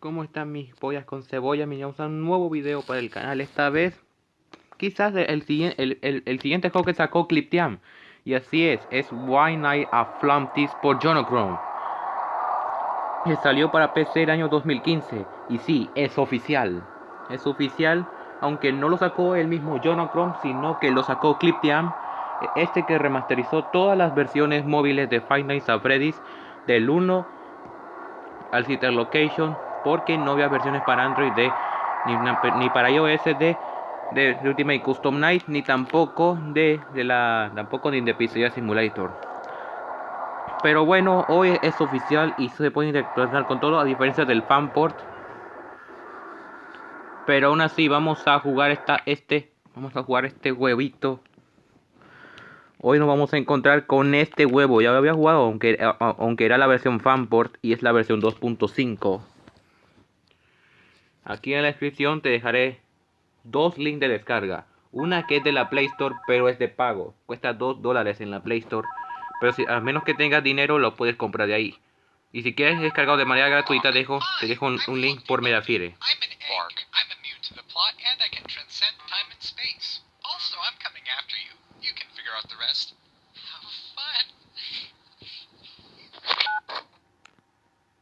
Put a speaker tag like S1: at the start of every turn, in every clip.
S1: ¿Cómo están mis pollas con cebolla? Bienvenidos a un nuevo video para el canal. Esta vez, quizás el, el, el, el siguiente juego que sacó Cliptiam. Y así es, es Why Night a Flumpties por Jonochrome. Que salió para PC el año 2015. Y sí, es oficial. Es oficial, aunque no lo sacó el mismo Jonochrome, sino que lo sacó Cliptiam. Este que remasterizó todas las versiones móviles de Five Nights at Freddy's del 1 al Citer Location porque no había versiones para Android ni, para iOS de, de, Ultimate Custom Night ni tampoco de, de la tampoco ni de Simulator. Pero bueno, hoy es oficial y se puede interactuar con todo a diferencia del fanport. Pero aún así vamos a jugar esta este vamos a jugar este huevito Hoy nos vamos a encontrar con este huevo. Ya lo había jugado, aunque, aunque era la versión fanport y es la versión 2.5. Aquí en la descripción te dejaré dos links de descarga. Una que es de la Play Store, pero es de pago. Cuesta 2 dólares en la Play Store. Pero si, a menos que tengas dinero, lo puedes comprar de ahí. Y si quieres descargarlo de manera gratuita, dejo, te dejo un, un link por Mediafire.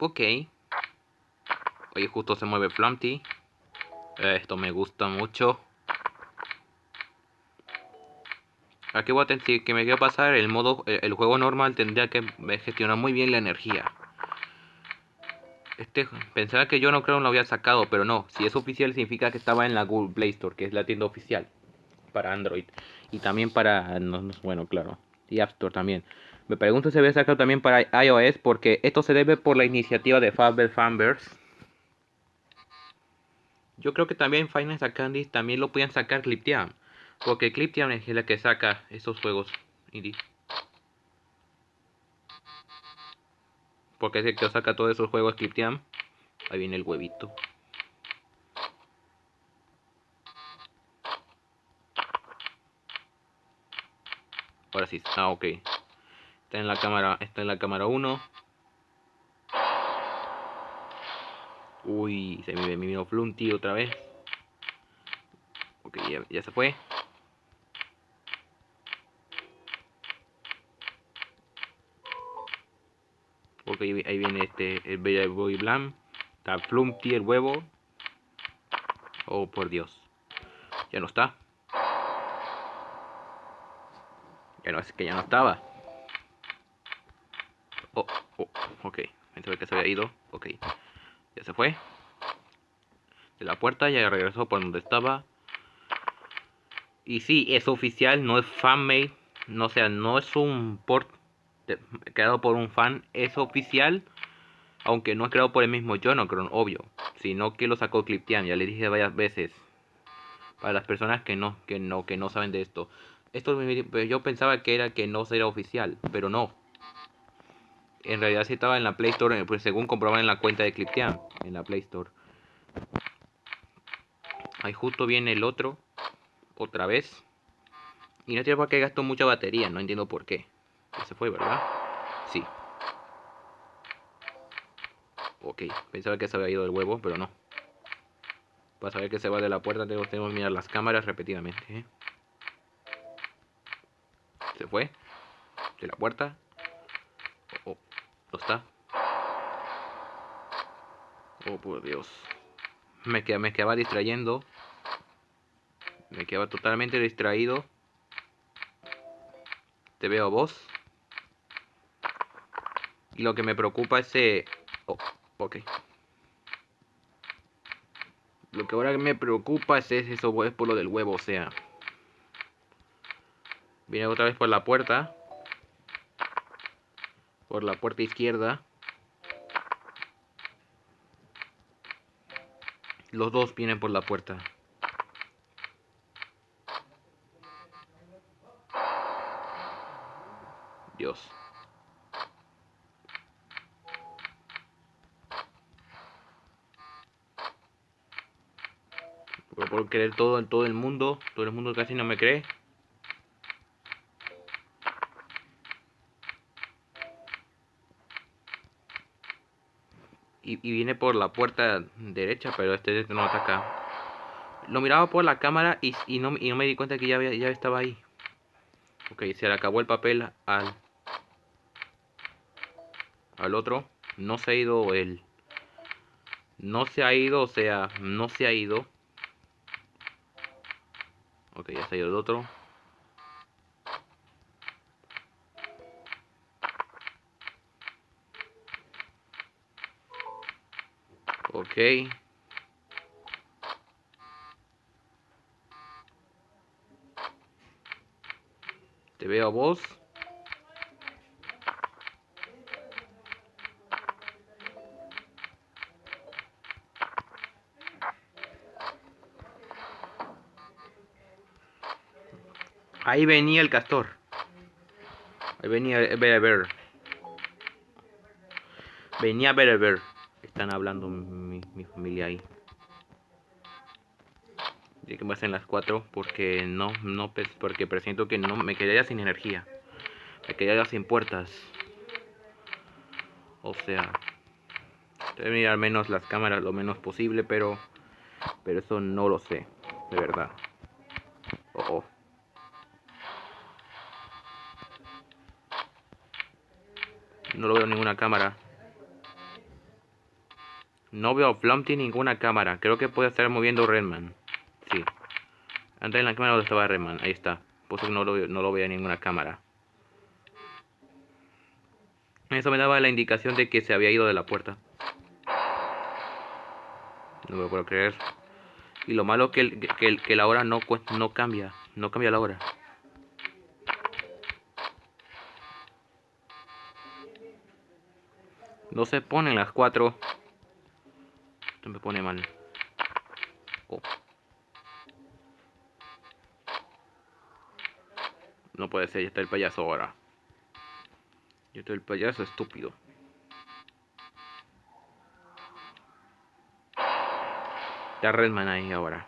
S1: Ok. Oye, justo se mueve Flumpty. Esto me gusta mucho. Aquí voy a tener que me quiero pasar el modo, el, juego normal tendría que gestionar muy bien la energía. Este, pensaba que yo no creo que lo había sacado, pero no. Si es oficial significa que estaba en la Google Play Store, que es la tienda oficial para Android. Y también para, bueno, claro, y App Store también. Me pregunto si había sacado también para iOS porque esto se debe por la iniciativa de Fabel Fanverse. Yo creo que también Finance Candy también lo pueden sacar Cliptiam. Porque Cliptiam es la que saca esos juegos indie. Porque es el que saca todos esos juegos Cliptiam. Ahí viene el huevito. Ahora sí, ah, ok. Está en la cámara, está en la cámara 1. Uy, se me vino Flunty otra vez. Ok, ya, se fue. Ok, ahí viene este, el Bella Boy Blam. Está Flumpty, el huevo. Oh, por Dios. Ya no está. Ya no, es que ya no estaba. Oh, oh, ok. Pensaba que se había ido. Ok. Se fue. De la puerta, ya regresó por donde estaba. Y sí, es oficial, no es fanmade. No sea, no es un port creado por un fan. Es oficial. Aunque no es creado por el mismo Jonocron, obvio. Sino que lo sacó Cliptian. Ya le dije varias veces. Para las personas que no, que no, que no saben de esto. Esto yo pensaba que era que no sería oficial, pero no en realidad sí estaba en la Play Store, pues según comprobar en la cuenta de Cliptiam, en la Play Store. Ahí justo viene el otro, otra vez. Y no tiene por qué gastó mucha batería, no entiendo por qué. se fue, ¿verdad? Sí. Ok, pensaba que se había ido el huevo, pero no. Para saber que se va de la puerta tengo, que mirar las cámaras repetidamente. ¿eh? Se fue. De la puerta. ¿No está? Oh, por Dios. Me, quedaba, me quedaba distrayendo. Me quedaba totalmente distraído. Te veo vos. Y lo que me preocupa es... Eh... Oh, ok. Lo que ahora me preocupa es eso, es por lo del huevo, o sea. Viene otra vez por la puerta por la puerta izquierda. Los dos vienen por la puerta. Dios. Por creer todo en todo el mundo, todo el mundo casi no me cree. Y, viene por la puerta derecha, pero este no ataca. Lo miraba por la cámara y, no, y no me di cuenta que ya, ya estaba ahí. Ok, se le acabó el papel al, al otro. No se ha ido el... No se ha ido, o sea, no se ha ido. Ok, ya se ha ido el otro. Te veo a vos. Ahí venía el castor. Ahí venía ver. Venía ver. Están hablando mi, familia ahí. Dije que me hacen las 4 porque no, no, porque presiento que no me quedaría sin energía. Me quedaría sin puertas. O sea, mirar menos las cámaras lo menos posible, pero, pero eso no lo sé, de verdad. Oh, oh. No lo veo en ninguna cámara. No veo a Plumpty ninguna cámara. Creo que puede estar moviendo Redman. Sí. André en la cámara donde estaba Redman. Ahí está. Puso que no lo, no lo veo en ninguna cámara. Eso me daba la indicación de que se había ido de la puerta. No me puedo creer. Y lo malo que, el, que, la hora no, no cambia. No cambia la hora. No se ponen las 4 pone mal. Oh. No puede ser, ya está el payaso ahora. Ya está el payaso estúpido. Está Redman ahí ahora.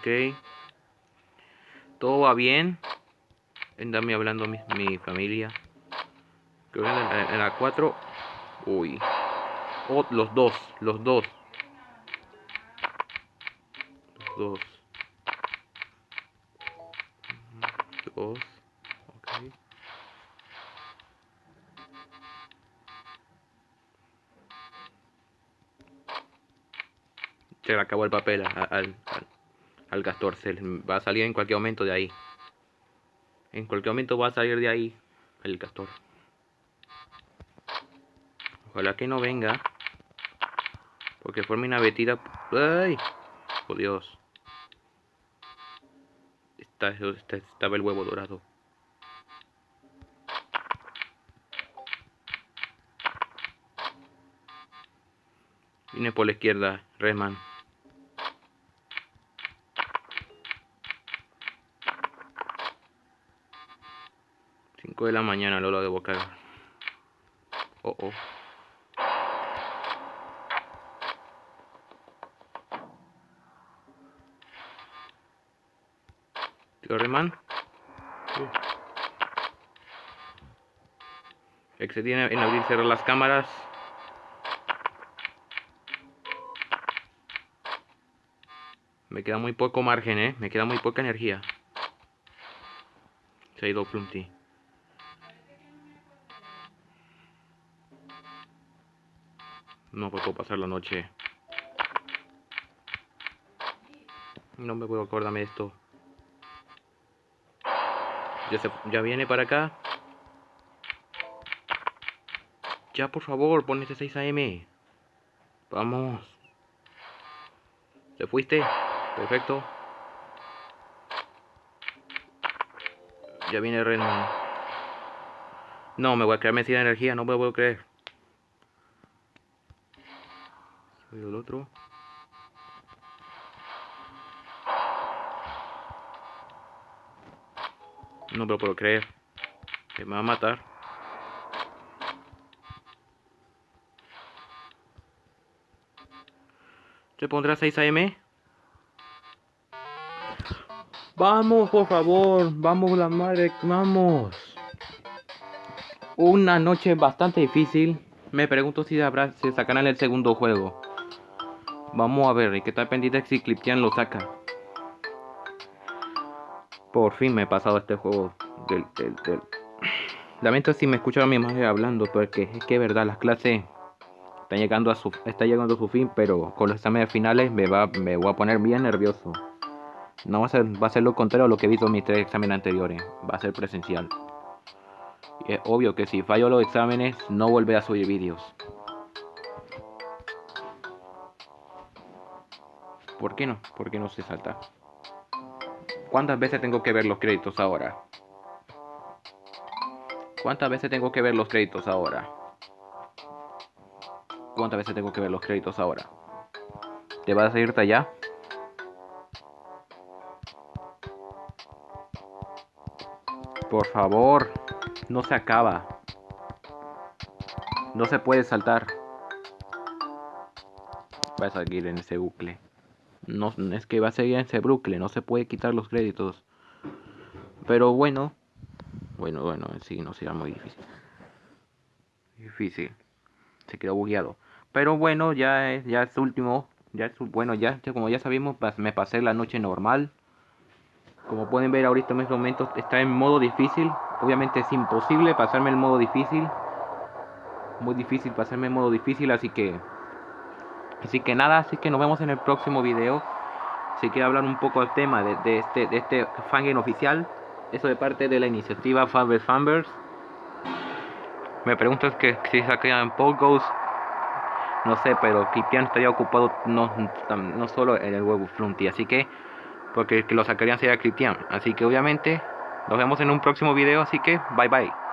S1: Ok. Todo va bien. Andame hablando mi, mi familia. Creo que en, la 4. Uy. Oh, los dos. Los dos. Los dos. Dos. Ok. Se le acabó el papel al al castor. Se va a salir en cualquier momento de ahí. En cualquier momento va a salir de ahí el castor. Ojalá que no venga. Porque forme una vetida. ¡Ay! Por Dios. Está, estaba el huevo dorado. Viene por la izquierda, Redman. 5 de la mañana lo debo cargar. Oh, oh. Tío Reman. Excedí en abrir y cerrar las cámaras. Me queda muy poco margen, eh. Me queda muy poca energía. Se ha ido Plumpty. No puedo pasar la noche. No me puedo acordarme de esto. Ya, ya viene para acá. Ya, por favor, pon ese 6 AM. Vamos. ¿Se fuiste? Perfecto. Ya viene Redman. No, me voy a quedarme sin energía, no me puedo creer. El otro. No me lo puedo creer. Que me va a matar. ¿Se pondrá 6 AM? Vamos, por favor. Vamos, la madre. Vamos. Una noche bastante difícil. Me pregunto si, habrá, si sacarán el segundo juego. Vamos a ver, hay que estar pendiente si Cliptian lo saca. Por fin me he pasado este juego del, del, Lamento si me escucharon mi madre hablando, porque es que es verdad, las clases están llegando a su, llegando a su fin, pero con los exámenes finales me, va, me voy a poner bien nervioso. No va a ser, va a ser lo contrario a lo que he visto en mis tres exámenes anteriores. Va a ser presencial. Y es obvio que si fallo los exámenes, no volveré a subir vídeos. ¿Por qué no? ¿Por qué no se salta? ¿Cuántas veces tengo que ver los créditos ahora? ¿Cuántas veces tengo que ver los créditos ahora? ¿Cuántas veces tengo que ver los créditos ahora? ¿Te vas a irte allá? Por favor, no se acaba. No se puede saltar. Va a seguir en ese bucle. No, es que va a seguir en bucle, no se puede quitar los créditos. Pero bueno. Bueno, bueno, sí, no será muy difícil. Difícil. Se quedó bugueado. Pero bueno, ya es, ya es último. Ya es, bueno, ya como ya sabemos, me pasé la noche normal. Como pueden ver ahorita en estos momentos está en modo difícil. Obviamente es imposible pasarme el modo difícil. Muy difícil pasarme el modo difícil, así que... Así que nada, así que nos vemos en el próximo video. Si quiero hablar un poco del tema de, este, de este oficial. Eso de parte de la iniciativa Fanbers Fanbers. Me preguntas que si sacan Pogos. No sé, pero Kipian estaría ocupado no, no solo en el huevo Flunty. Así que porque que lo sacarían sería Cristian. Así que obviamente nos vemos en un próximo video, así que bye bye.